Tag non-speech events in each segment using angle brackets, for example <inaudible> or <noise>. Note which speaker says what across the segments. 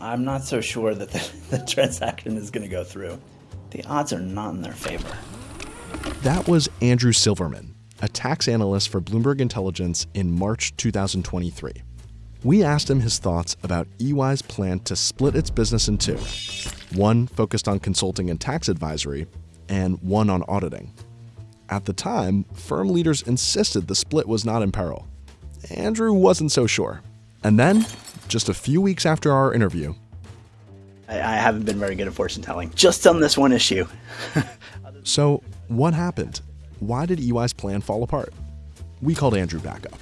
Speaker 1: I'm not so sure that the, <laughs> the transaction is going to go through. The odds are not in their favor.
Speaker 2: That was Andrew Silverman, a tax analyst for Bloomberg Intelligence in March 2023. We asked him his thoughts about EY's plan to split its business in two one focused on consulting and tax advisory, and one on auditing. At the time, firm leaders insisted the split was not in peril. Andrew wasn't so sure. And then, just a few weeks after our interview,
Speaker 1: I, I haven't been very good at fortune telling, just on this one issue. <laughs>
Speaker 2: so, what happened? Why did EY's plan fall apart? We called Andrew back up.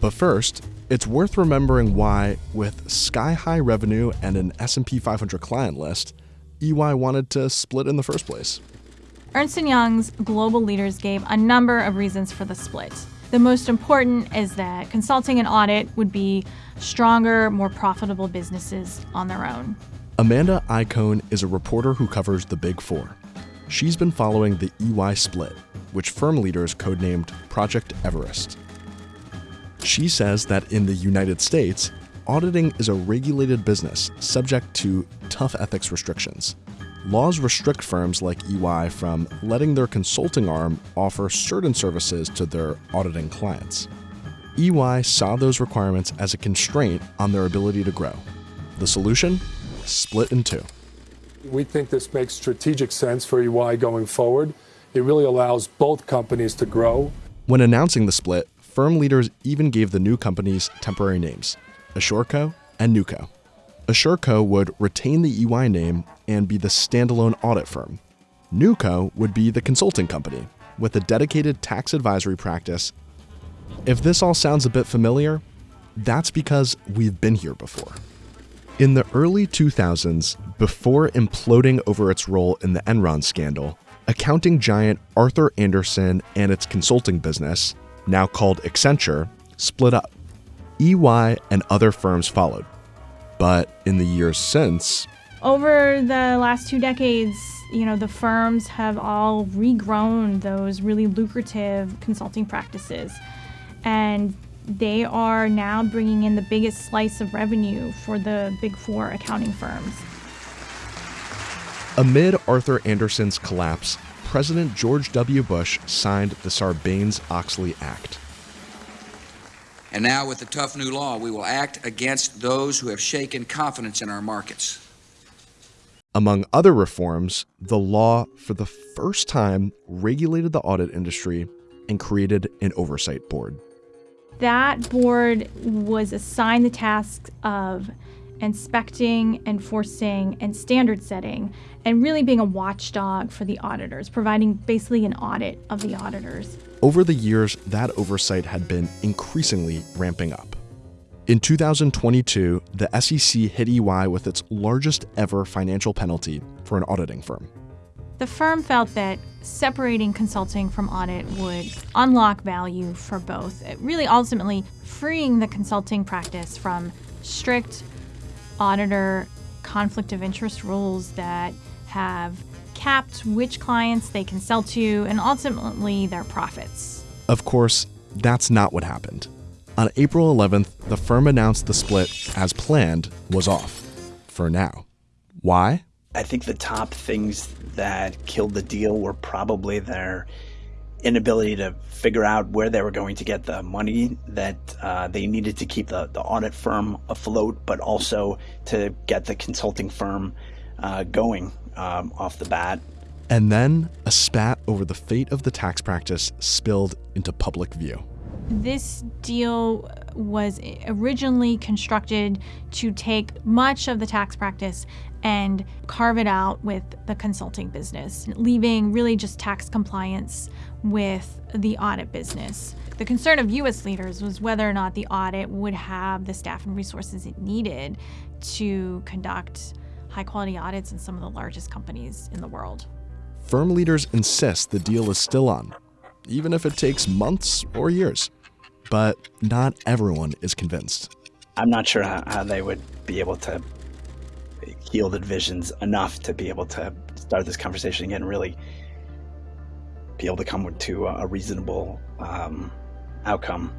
Speaker 2: But first, it's worth remembering why, with sky-high revenue and an S&P 500 client list, EY wanted to split in the first place.
Speaker 3: Ernst & Young's global leaders gave a number of reasons for the split. The most important is that consulting and audit would be stronger, more profitable businesses on their own.
Speaker 2: Amanda Iacone is a reporter who covers the Big Four. She's been following the EY split, which firm leaders codenamed Project Everest. She says that in the United States, auditing is a regulated business subject to tough ethics restrictions. Laws restrict firms like EY from letting their consulting arm offer certain services to their auditing clients. EY saw those requirements as a constraint on their ability to grow. The solution? Split in two.
Speaker 4: We think this makes strategic sense for EY going forward. It really allows both companies to grow.
Speaker 2: When announcing the split, firm leaders even gave the new companies temporary names AssureCo and NewCo. AssureCo would retain the EY name and be the standalone audit firm. NewCo would be the consulting company with a dedicated tax advisory practice. If this all sounds a bit familiar, that's because we've been here before. In the early 2000s, before imploding over its role in the Enron scandal, accounting giant Arthur Andersen and its consulting business, now called Accenture, split up. EY and other firms followed. But in the years since,
Speaker 3: over the last two decades, you know, the firms have all regrown those really lucrative consulting practices. And they are now bringing in the biggest slice of revenue for the big four accounting firms.
Speaker 2: Amid Arthur Andersen's collapse, President George W. Bush signed the Sarbanes Oxley Act.
Speaker 5: And now, with the tough new law, we will act against those who have shaken confidence in our markets.
Speaker 2: Among other reforms, the law for the first time regulated the audit industry and created an oversight board.
Speaker 3: That board was assigned the task of inspecting, enforcing, and standard setting, and really being a watchdog for the auditors, providing basically an audit of the auditors.
Speaker 2: Over the years, that oversight had been increasingly ramping up. In 2022, the SEC hit EY with its largest ever financial penalty for an auditing firm.
Speaker 3: The firm felt that separating consulting from audit would unlock value for both, really ultimately freeing the consulting practice from strict auditor conflict of interest rules that have capped which clients they can sell to and ultimately their profits.
Speaker 2: Of course, that's not what happened. On April 11th, the firm announced the split, as planned, was off. For now. Why?
Speaker 1: I think the top things that killed the deal were probably their inability to figure out where they were going to get the money that uh, they needed to keep the, the audit firm afloat, but also to get the consulting firm uh, going um, off the bat.
Speaker 2: And then a spat over the fate of the tax practice spilled into public view.
Speaker 3: This deal was originally constructed to take much of the tax practice and carve it out with the consulting business, leaving really just tax compliance with the audit business. The concern of U.S. leaders was whether or not the audit would have the staff and resources it needed to conduct high quality audits in some of the largest companies in the world.
Speaker 2: Firm leaders insist the deal is still on, even if it takes months or years. But not everyone is convinced.
Speaker 1: I'm not sure how, how they would be able to heal the divisions enough to be able to start this conversation again, really be able to come to a reasonable um, outcome.